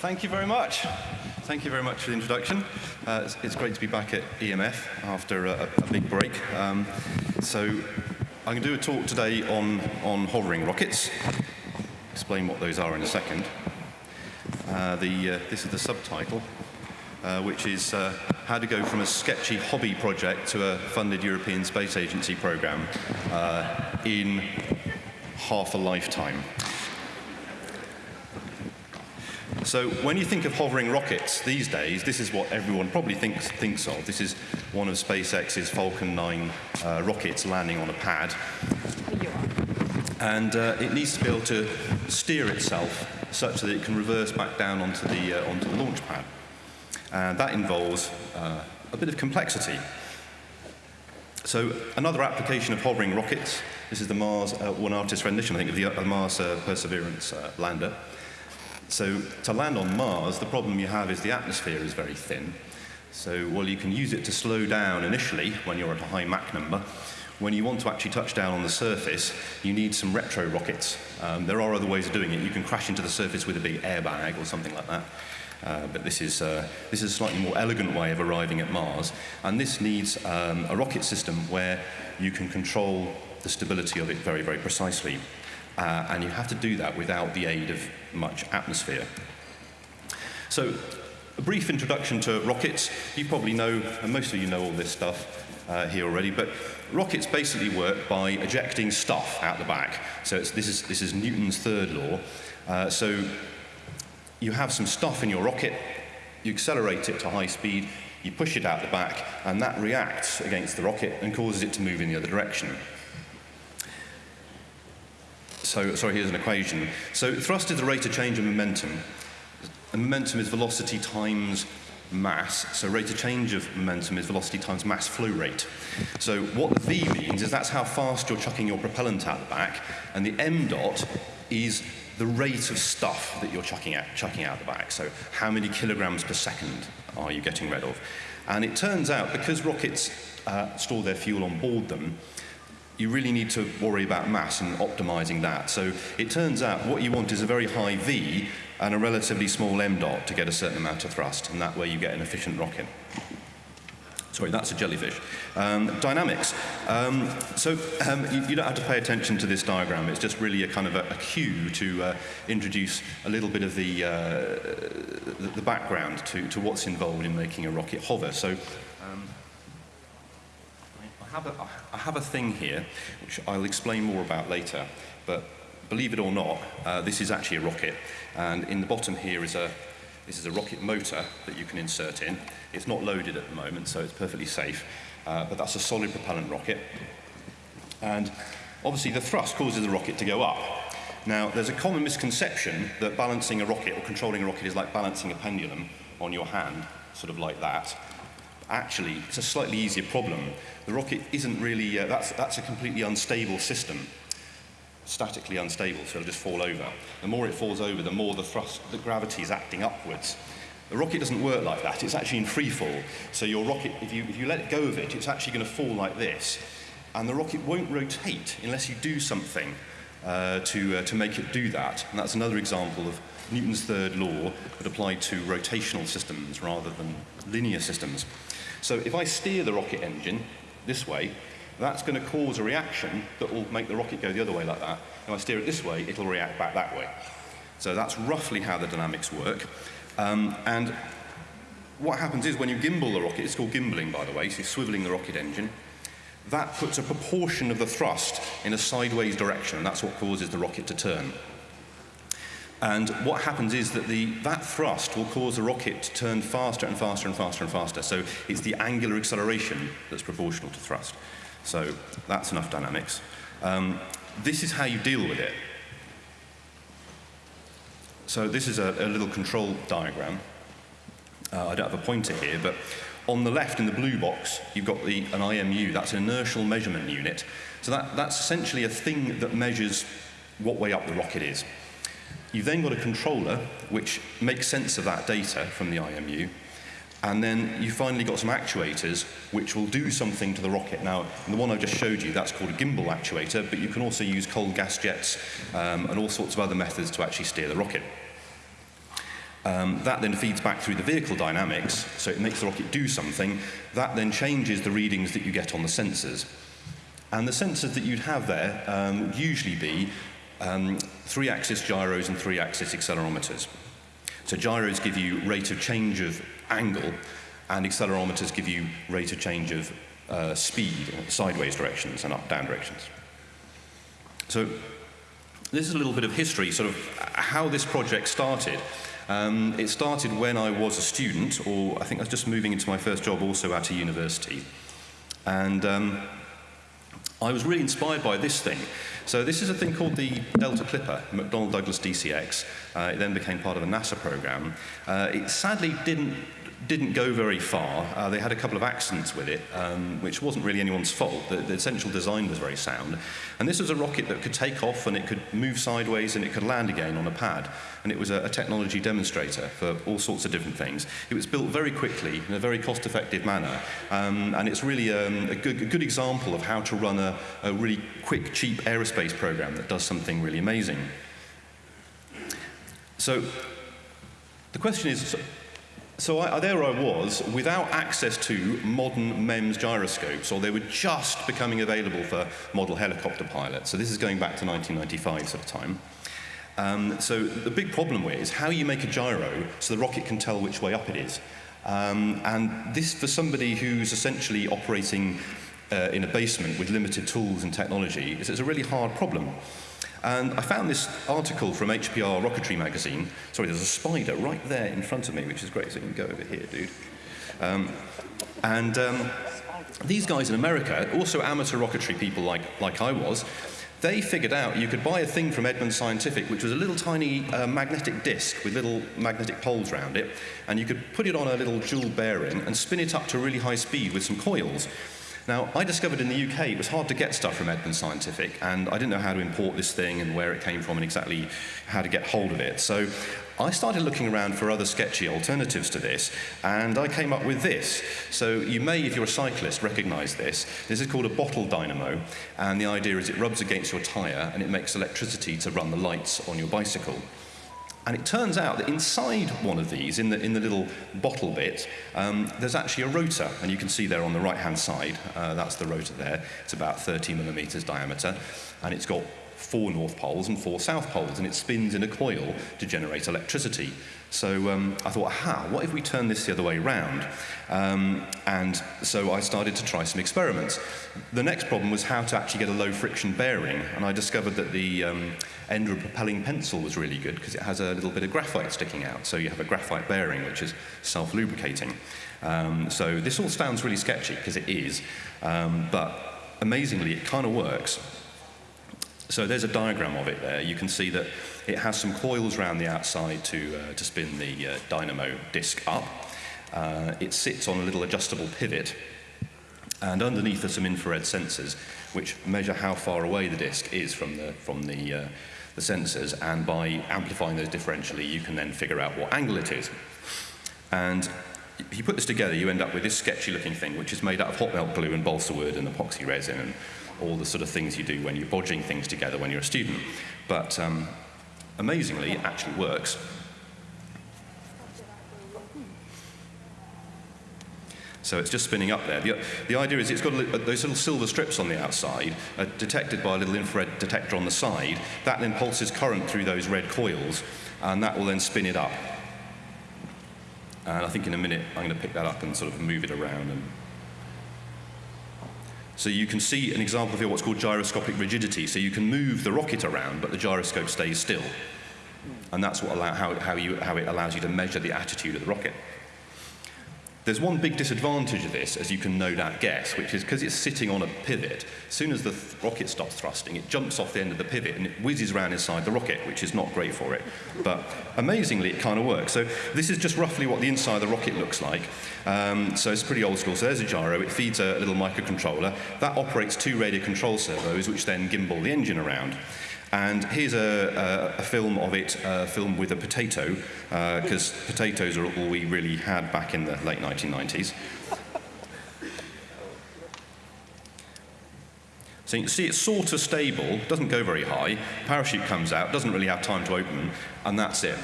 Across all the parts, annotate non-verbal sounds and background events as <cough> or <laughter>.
thank you very much. Thank you very much for the introduction. Uh, it's, it's, great to be back at EMF after a, a big break. Um, so I'm going to do a talk today on, on hovering rockets. Explain what those are in a second. Uh, the, uh, this is the subtitle, uh, which is uh, how to go from a sketchy hobby project to a funded European Space Agency program uh, in half a lifetime. So when you think of hovering rockets these days, this is what everyone probably thinks, thinks of. This is one of SpaceX's Falcon 9 uh, rockets landing on a pad. And uh, it needs to be able to steer itself such that it can reverse back down onto the, uh, onto the launch pad. And that involves uh, a bit of complexity. So another application of hovering rockets, this is the Mars uh, One Artist rendition, I think, of the uh, Mars Perseverance lander. So to land on Mars, the problem you have is the atmosphere is very thin. So while you can use it to slow down initially when you're at a high Mach number, when you want to actually touch down on the surface, you need some retro rockets. Um, there are other ways of doing it. You can crash into the surface with a big airbag or something like that. Uh, but this is, uh, this is a slightly more elegant way of arriving at Mars. And this needs um, a rocket system where you can control the stability of it very, very precisely. Uh, and you have to do that without the aid of much atmosphere. So, a brief introduction to rockets. You probably know, and most of you know all this stuff uh, here already, but rockets basically work by ejecting stuff out the back. So this, is, this is Newton's third law. Uh, so you have some stuff in your rocket, you accelerate it to high speed, you push it out the back, and that reacts against the rocket and causes it to move in the other direction. So, sorry, here's an equation. So thrust is the rate of change of momentum. And momentum is velocity times mass. So rate of change of momentum is velocity times mass flow rate. So what the V means is that's how fast you're chucking your propellant out the back, and the m dot is the rate of stuff that you're chucking out, chucking out the back. So how many kilograms per second are you getting rid of? And it turns out, because rockets uh, store their fuel on board them, you really need to worry about mass and optimizing that. So it turns out what you want is a very high V and a relatively small m dot to get a certain amount of thrust, and that way you get an efficient rocket. Sorry, that's a jellyfish. Um, dynamics. Um, so um, you, you, don't have to pay attention to this diagram. It's just really a kind of a, a cue to uh, introduce a little bit of the, uh, the, the, background to, to what's involved in making a rocket hover. So have a, I have a thing here, which I'll explain more about later, but believe it or not, uh, this is actually a rocket, and in the bottom here is a, this is a rocket motor that you can insert in. It's not loaded at the moment, so it's perfectly safe, uh, but that's a solid propellant rocket. And obviously the thrust causes the rocket to go up. Now, there's a common misconception that balancing a rocket or controlling a rocket is like balancing a pendulum on your hand, sort of like that actually it's a slightly easier problem. The rocket isn't really, uh, that's, that's a completely unstable system, statically unstable, so it'll just fall over. The more it falls over, the more the thrust, the gravity is acting upwards. The rocket doesn't work like that, it's actually in free fall. So your rocket, if you, if you let go of it, it's actually going to fall like this. And the rocket won't rotate unless you do something uh, to, uh, to make it do that. And that's another example of Newton's third law, but applied to rotational systems rather than linear systems. So if I steer the rocket engine this way, that's going to cause a reaction that will make the rocket go the other way like that. If I steer it this way, it'll react back that way. So that's roughly how the dynamics work. Um, and what happens is when you gimbal the rocket, it's called gimbaling by the way, so you're swiveling the rocket engine, that puts a proportion of the thrust in a sideways direction, and that's what causes the rocket to turn. And what happens is that the, that thrust will cause the rocket to turn faster and faster and faster and faster. So it's the angular acceleration that's proportional to thrust. So that's enough dynamics. Um, this is how you deal with it. So this is a, a little control diagram. Uh, I don't have a pointer here, but on the left in the blue box, you've got the, an IMU. That's an inertial measurement unit. So that, that's essentially a thing that measures what way up the rocket is. You've then got a controller which makes sense of that data from the IMU, and then you finally got some actuators which will do something to the rocket. Now, the one I just showed you, that's called a gimbal actuator, but you can also use cold gas jets um, and all sorts of other methods to actually steer the rocket. Um, that then feeds back through the vehicle dynamics, so it makes the rocket do something. That then changes the readings that you get on the sensors. And the sensors that you'd have there um, would usually be um, three-axis gyros and three-axis accelerometers. So gyros give you rate of change of angle, and accelerometers give you rate of change of uh, speed, sideways directions and up-down directions. So this is a little bit of history, sort of how this project started. Um, it started when I was a student, or I think I was just moving into my first job also at a university. And um, I was really inspired by this thing. So this is a thing called the Delta Clipper, McDonnell Douglas DCX. Uh, it then became part of a NASA program. Uh, it sadly didn't didn't go very far. Uh, they had a couple of accidents with it, um, which wasn't really anyone's fault. The, the, essential design was very sound. And this was a rocket that could take off and it could move sideways and it could land again on a pad. And it was a, a technology demonstrator for all sorts of different things. It was built very quickly in a very cost-effective manner. Um, and it's really um, a, good, a, good, example of how to run a, a really quick, cheap aerospace program that does something really amazing. So the question is, so I, there I was, without access to modern MEMS gyroscopes, or they were just becoming available for model helicopter pilots. So this is going back to 1995 sort of time. Um, so the big problem is how you make a gyro so the rocket can tell which way up it is. Um, and this, for somebody who's essentially operating uh, in a basement with limited tools and technology, is it's a really hard problem. And I found this article from HPR Rocketry magazine. Sorry, there's a spider right there in front of me, which is great, so you can go over here, dude. Um, and um, these guys in America, also amateur rocketry people like, like I was, they figured out you could buy a thing from Edmund Scientific, which was a little tiny uh, magnetic disc with little magnetic poles around it, and you could put it on a little jewel bearing and spin it up to really high speed with some coils. Now, I discovered in the UK it was hard to get stuff from Edmund Scientific, and I didn't know how to import this thing and where it came from and exactly how to get hold of it. So I started looking around for other sketchy alternatives to this, and I came up with this. So you may, if you're a cyclist, recognize this. This is called a bottle dynamo, and the idea is it rubs against your tire and it makes electricity to run the lights on your bicycle. And it turns out that inside one of these, in the, in the little bottle bit, um, there's actually a rotor. And you can see there on the right-hand side, uh, that's the rotor there. It's about 30 millimeters diameter. And it's got four north poles and four south poles. And it spins in a coil to generate electricity. So um, I thought, aha, what if we turn this the other way around? Um, and so I started to try some experiments. The next problem was how to actually get a low friction bearing. And I discovered that the um, end of a propelling pencil was really good because it has a little bit of graphite sticking out. So you have a graphite bearing, which is self-lubricating. Um, so this all sounds really sketchy because it is. Um, but amazingly, it kind of works. So there's a diagram of it there. You can see that it has some coils around the outside to, uh, to spin the uh, dynamo disk up. Uh, it sits on a little adjustable pivot. And underneath are some infrared sensors which measure how far away the disk is from the, from the, uh, the sensors. And by amplifying those differentially, you can then figure out what angle it is. And if you put this together, you end up with this sketchy looking thing, which is made out of hot melt glue and balsa wood and epoxy resin and all the sort of things you do when you're bodging things together when you're a student. But um, amazingly, it actually works. So it's just spinning up there. The, the idea is it's got a, those little silver strips on the outside, detected by a little infrared detector on the side. That then pulses current through those red coils, and that will then spin it up. And I think in a minute I'm going to pick that up and sort of move it around and so you can see an example here what's called gyroscopic rigidity. So you can move the rocket around, but the gyroscope stays still. And that's what allow, how, how, you, how it allows you to measure the attitude of the rocket. There's one big disadvantage of this, as you can no doubt guess, which is because it's sitting on a pivot, as soon as the th rocket stops thrusting, it jumps off the end of the pivot and it whizzes around inside the rocket, which is not great for it. But amazingly, it kind of works. So this is just roughly what the inside of the rocket looks like. Um, so it's pretty old school. So there's a gyro. It feeds a little microcontroller. That operates two radio control servos, which then gimbal the engine around. And here's a, a, a film of it, a film with a potato, because uh, potatoes are all we really had back in the late 1990s. So you can see it's sort of stable, doesn't go very high, parachute comes out, doesn't really have time to open, and that's it.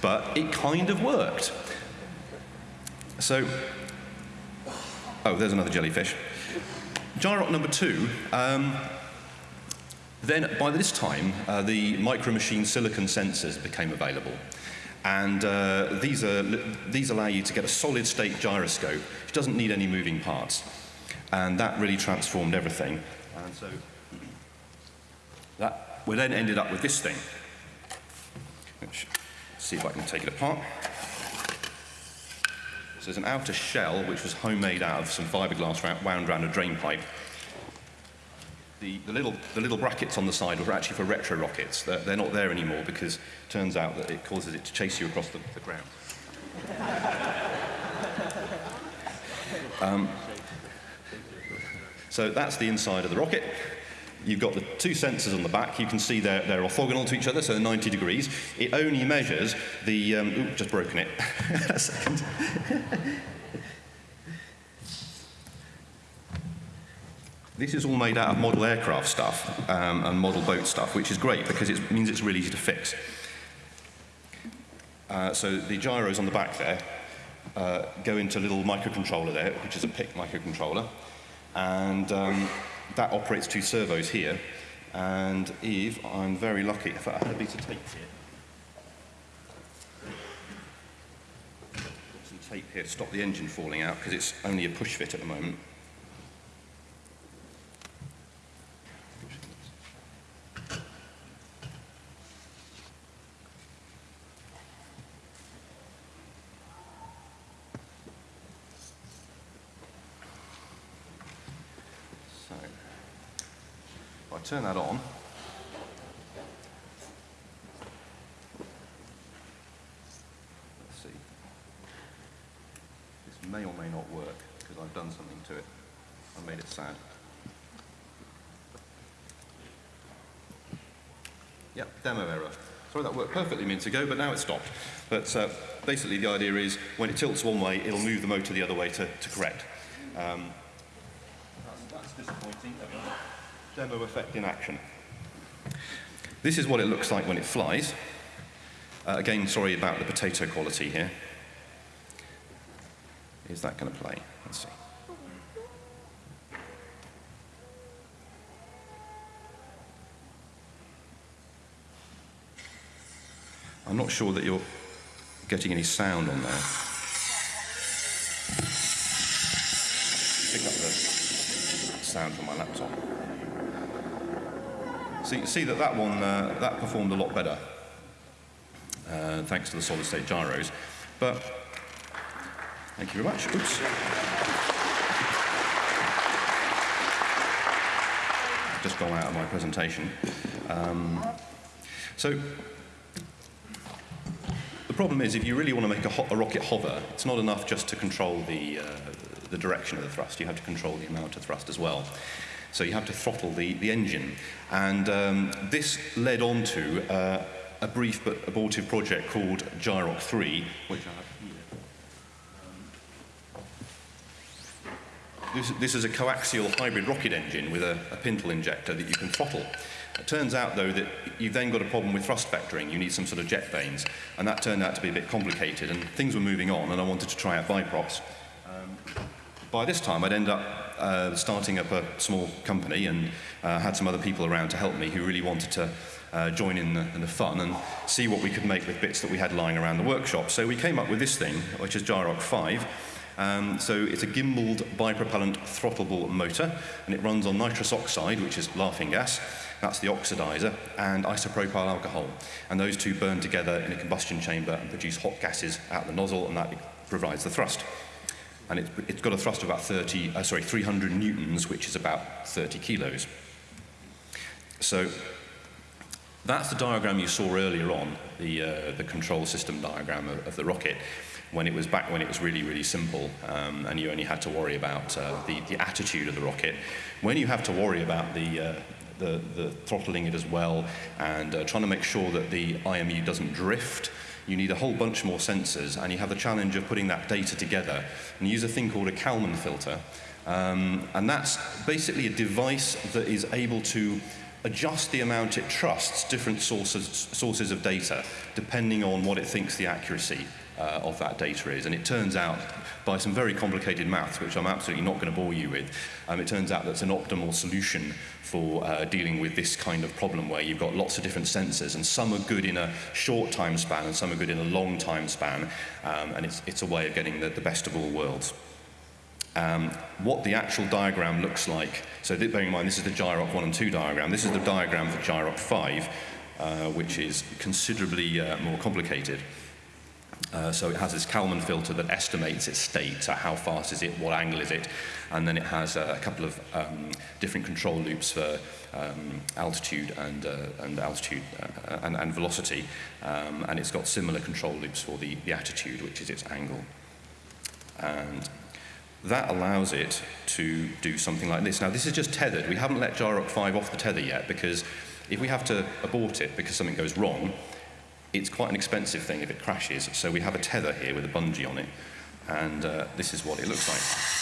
but it kind of worked. So, oh, there's another jellyfish. Gyroc number two, um, then by this time, uh, the micro machine silicon sensors became available. And uh, these, are, these allow you to get a solid state gyroscope, which doesn't need any moving parts. And that really transformed everything. And so that we then ended up with this thing, which, see if I can take it apart. So there's an outer shell, which was homemade out of some fiberglass wound around a drain pipe. The, the, little, the little brackets on the side were actually for retro rockets. They're, they're not there anymore because it turns out that it causes it to chase you across the, the ground. um, so that's the inside of the rocket. You've got the two sensors on the back. You can see they're, they're orthogonal to each other, so they're 90 degrees. It only measures the... Um, ooh, just broken it. <laughs> a second. This is all made out of model aircraft stuff um, and model boat stuff, which is great because it means it's really easy to fix. Uh, so the gyros on the back there uh, go into a little microcontroller there, which is a PIC microcontroller. And um, that operates two servos here. And Eve, I'm very lucky. If I had a piece of tape here. Some tape here to stop the engine falling out because it's only a push fit at the moment. Turn that on. Let's see. This may or may not work because I've done something to it. I made it sad. Yeah, demo error. Sorry, that worked perfectly minutes ago, but now it's stopped. But uh, basically the idea is when it tilts one way, it'll move the motor the other way to, to correct. Um, that's, that's disappointing demo effect in action. This is what it looks like when it flies. Uh, again, sorry about the potato quality here. Is that going to play? Let's see. I'm not sure that you're getting any sound on there. Pick up the sound from my laptop. So you see that that one, uh, that performed a lot better, uh, thanks to the solid state gyros. But, thank you very much. Oops. Just gone out of my presentation. Um, so, the problem is if you really want to make a, a, rocket hover, it's not enough just to control the, uh, the direction of the thrust. You have to control the amount of thrust as well. So you have to throttle the, the engine. And um, this led on to uh, a brief but abortive project called Gyroc 3, which I have. This, this is a coaxial hybrid rocket engine with a, a pintle injector that you can throttle. It turns out, though, that you've then got a problem with thrust vectoring. You need some sort of jet vanes. And that turned out to be a bit complicated, and things were moving on, and I wanted to try out biprops. Um, by this time, I'd end up uh, starting up a small company and uh, had some other people around to help me who really wanted to uh, join in the, in the, fun and see what we could make with bits that we had lying around the workshop. So we came up with this thing, which is Gyroc 5. Um, so it's a gimbaled bipropellant throttleable motor, and it runs on nitrous oxide, which is laughing gas. That's the oxidizer, and isopropyl alcohol. And those two burn together in a combustion chamber and produce hot gases out the nozzle, and that provides the thrust and it's, it's got a thrust of about 30, uh, sorry, 300 newtons, which is about 30 kilos. So that's the diagram you saw earlier on, the, uh, the control system diagram of, of, the rocket, when it was back when it was really, really simple, um, and you only had to worry about uh, the, the attitude of the rocket. When you have to worry about the, uh, the, the throttling it as well, and uh, trying to make sure that the IMU doesn't drift, you need a whole bunch more sensors, and you have the challenge of putting that data together. And you use a thing called a Kalman filter, um, and that's basically a device that is able to adjust the amount it trusts different sources, sources of data depending on what it thinks the accuracy uh, of that data is. And it turns out, by some very complicated maths, which I'm absolutely not going to bore you with, um, it turns out that's an optimal solution for uh, dealing with this kind of problem where you've got lots of different sensors and some are good in a short time span and some are good in a long time span. Um, and it's, it's a way of getting the, the best of all worlds. Um, what the actual diagram looks like, so bearing in mind this is the Gyroc 1 and 2 diagram, this is the diagram for Gyroc 5, uh, which is considerably uh, more complicated. Uh, so it has this Kalman filter that estimates its state, so how fast is it, what angle is it, and then it has uh, a couple of um, different control loops for um, altitude and, uh, and altitude uh, and, and velocity, um, and it's got similar control loops for the, the attitude, which is its angle. And that allows it to do something like this. Now, this is just tethered. We haven't let Gyroc 5 off the tether yet because if we have to abort it because something goes wrong, it's quite an expensive thing if it crashes. So we have a tether here with a bungee on it, and uh, this is what it looks like.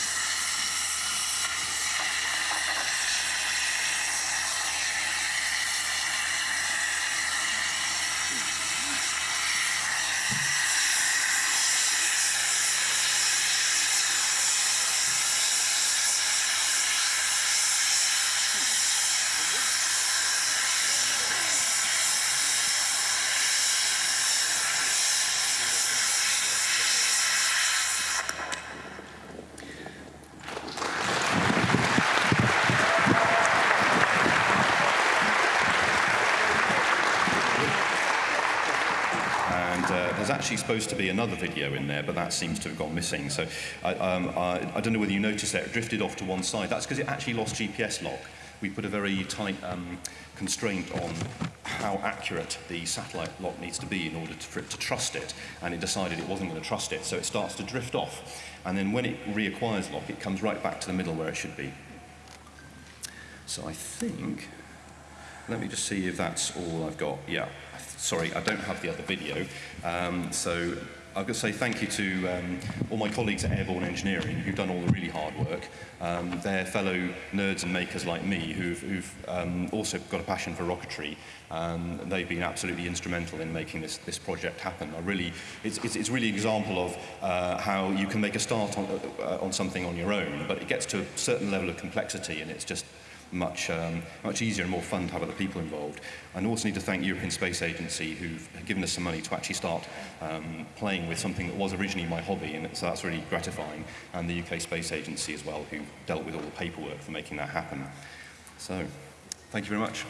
actually supposed to be another video in there, but that seems to have gone missing. So I, um, I, I don't know whether you noticed that it drifted off to one side. That's because it actually lost GPS lock. We put a very tight um, constraint on how accurate the satellite lock needs to be in order to, for it to trust it, and it decided it wasn't going to trust it, so it starts to drift off. And then when it reacquires lock, it comes right back to the middle where it should be. So I think, let me just see if that's all I've got. Yeah, sorry, I don't have the other video. Um, so I've got to say thank you to um, all my colleagues at Airborne Engineering who've done all the really hard work. Um, they're fellow nerds and makers like me who've, who've um, also got a passion for rocketry. Um, they've been absolutely instrumental in making this, this project happen. I really, it's, it's, it's really an example of uh, how you can make a start on, uh, on something on your own, but it gets to a certain level of complexity and it's just much, um, much easier and more fun to have other people involved. And also need to thank European Space Agency who've given us some money to actually start um, playing with something that was originally my hobby, and so that's really gratifying. And the UK Space Agency as well, who dealt with all the paperwork for making that happen. So, thank you very much.